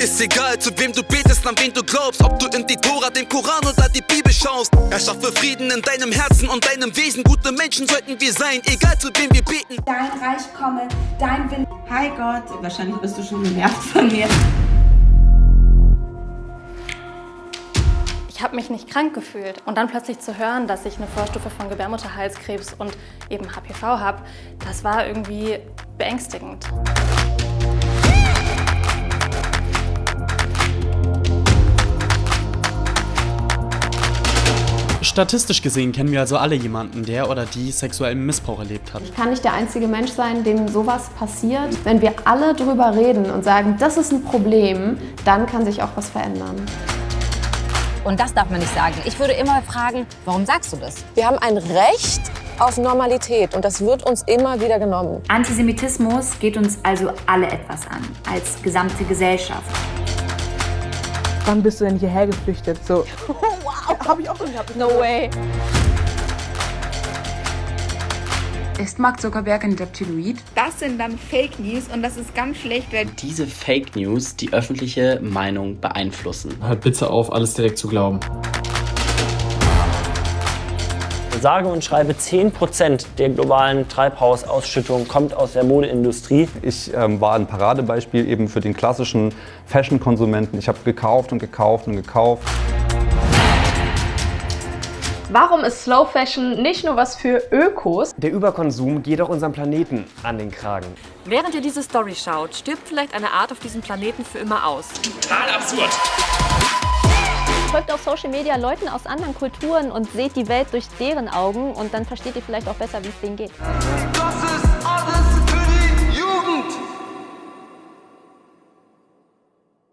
ist egal, zu wem du betest, an wen du glaubst. Ob du in die Tora, den Koran oder die Bibel schaust. Er schaffe Frieden in deinem Herzen und deinem Wesen. Gute Menschen sollten wir sein, egal zu wem wir beten. Dein Reich komme, dein Wille. Hi Gott, wahrscheinlich bist du schon genervt von mir. Ich habe mich nicht krank gefühlt und dann plötzlich zu hören, dass ich eine Vorstufe von Gebärmutterhalskrebs und eben HPV habe, das war irgendwie beängstigend. Statistisch gesehen kennen wir also alle jemanden, der oder die sexuellen Missbrauch erlebt hat. Ich kann nicht der einzige Mensch sein, dem sowas passiert. Wenn wir alle drüber reden und sagen, das ist ein Problem, dann kann sich auch was verändern. Und das darf man nicht sagen. Ich würde immer fragen, warum sagst du das? Wir haben ein Recht auf Normalität und das wird uns immer wieder genommen. Antisemitismus geht uns also alle etwas an, als gesamte Gesellschaft. Wann bist du denn hierher geflüchtet? So. wow. Hab ich auch schon gehabt. No way. Ist Mark Zuckerberg ein Reptiloid? Das sind dann Fake News und das ist ganz schlecht, weil diese Fake News die öffentliche Meinung beeinflussen. Hört bitte auf, alles direkt zu glauben. Sage und schreibe 10% der globalen Treibhausausschüttung kommt aus der Modeindustrie. Ich ähm, war ein Paradebeispiel eben für den klassischen Fashion-Konsumenten. Ich habe gekauft und gekauft und gekauft. Warum ist Slow Fashion nicht nur was für Ökos? Der Überkonsum geht auch unserem Planeten an den Kragen. Während ihr diese Story schaut, stirbt vielleicht eine Art auf diesem Planeten für immer aus. Total absurd. Folgt auf Social Media Leuten aus anderen Kulturen und seht die Welt durch deren Augen und dann versteht ihr vielleicht auch besser, wie es denen geht.